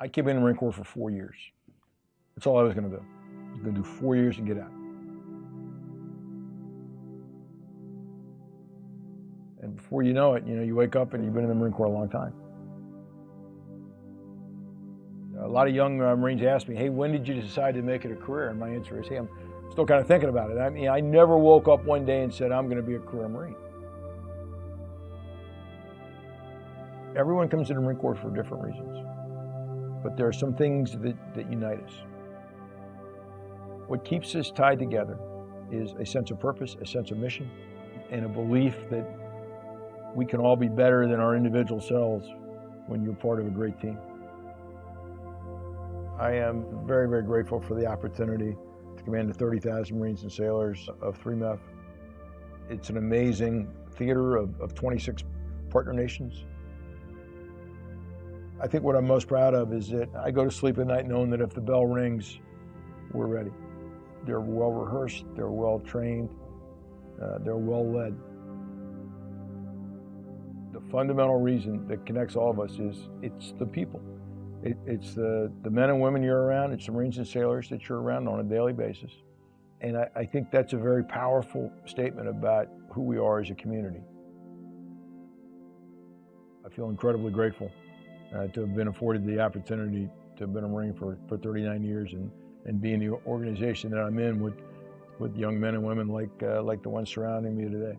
I came in the Marine Corps for four years. That's all I was going to do. I was going to do four years and get out. And before you know it, you know, you wake up and you've been in the Marine Corps a long time. A lot of young uh, Marines ask me, hey, when did you decide to make it a career? And my answer is, hey, I'm still kind of thinking about it. I mean, I never woke up one day and said, I'm going to be a career Marine. Everyone comes to the Marine Corps for different reasons, but there are some things that, that unite us. What keeps us tied together is a sense of purpose, a sense of mission, and a belief that we can all be better than our individual selves when you're part of a great team. I am very, very grateful for the opportunity to command the 30,000 Marines and sailors of 3MEF. It's an amazing theater of, of 26 partner nations. I think what I'm most proud of is that I go to sleep at night knowing that if the bell rings, we're ready. They're well rehearsed, they're well trained, uh, they're well led. The fundamental reason that connects all of us is it's the people. It, it's the, the men and women you're around, it's the Marines and sailors that you're around on a daily basis. And I, I think that's a very powerful statement about who we are as a community. I feel incredibly grateful uh, to have been afforded the opportunity to have been a Marine for, for 39 years and, and be in the organization that I'm in with, with young men and women like, uh, like the ones surrounding me today.